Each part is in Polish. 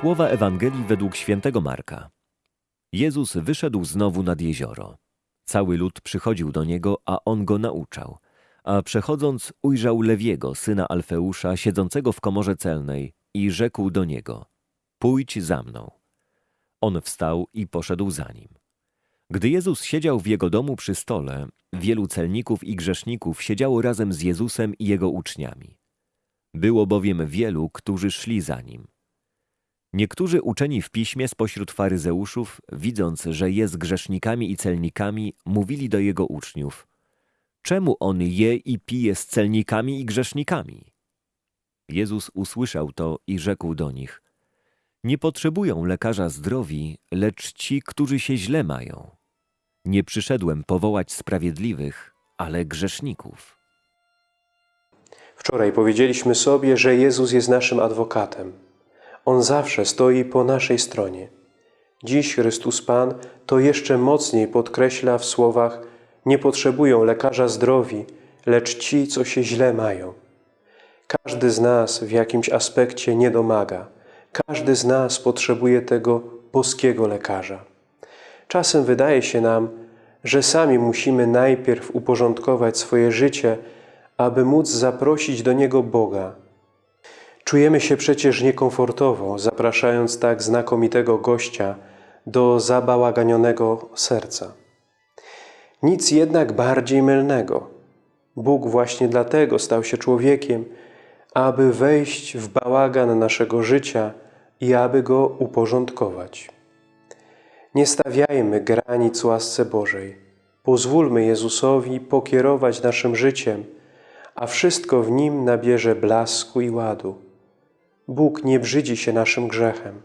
Słowa Ewangelii według świętego Marka. Jezus wyszedł znowu nad jezioro. Cały lud przychodził do niego, a on go nauczał. A przechodząc, ujrzał Lewiego, syna Alfeusza, siedzącego w komorze celnej i rzekł do niego: Pójdź za mną. On wstał i poszedł za nim. Gdy Jezus siedział w jego domu przy stole, wielu celników i grzeszników siedziało razem z Jezusem i jego uczniami. Było bowiem wielu, którzy szli za nim. Niektórzy uczeni w piśmie spośród faryzeuszów, widząc, że jest grzesznikami i celnikami, mówili do jego uczniów: Czemu on je i pije z celnikami i grzesznikami? Jezus usłyszał to i rzekł do nich: Nie potrzebują lekarza zdrowi, lecz ci, którzy się źle mają. Nie przyszedłem powołać sprawiedliwych, ale grzeszników. Wczoraj powiedzieliśmy sobie, że Jezus jest naszym adwokatem. On zawsze stoi po naszej stronie. Dziś Chrystus Pan to jeszcze mocniej podkreśla w słowach nie potrzebują lekarza zdrowi, lecz ci, co się źle mają. Każdy z nas w jakimś aspekcie nie domaga. Każdy z nas potrzebuje tego boskiego lekarza. Czasem wydaje się nam, że sami musimy najpierw uporządkować swoje życie, aby móc zaprosić do Niego Boga. Czujemy się przecież niekomfortowo, zapraszając tak znakomitego gościa do zabałaganionego serca. Nic jednak bardziej mylnego. Bóg właśnie dlatego stał się człowiekiem, aby wejść w bałagan naszego życia i aby go uporządkować. Nie stawiajmy granic łasce Bożej. Pozwólmy Jezusowi pokierować naszym życiem, a wszystko w Nim nabierze blasku i ładu. Bóg nie brzydzi się naszym grzechem.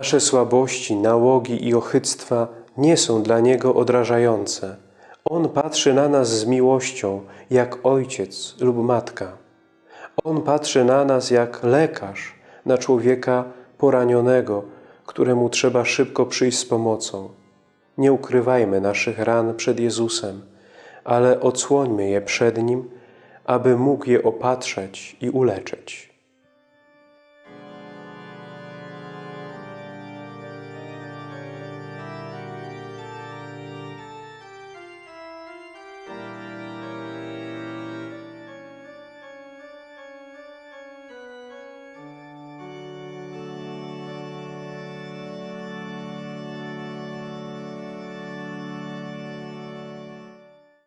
Nasze słabości, nałogi i ochyctwa nie są dla Niego odrażające. On patrzy na nas z miłością, jak ojciec lub matka. On patrzy na nas jak lekarz, na człowieka poranionego, któremu trzeba szybko przyjść z pomocą. Nie ukrywajmy naszych ran przed Jezusem, ale odsłońmy je przed Nim, aby mógł je opatrzeć i uleczyć.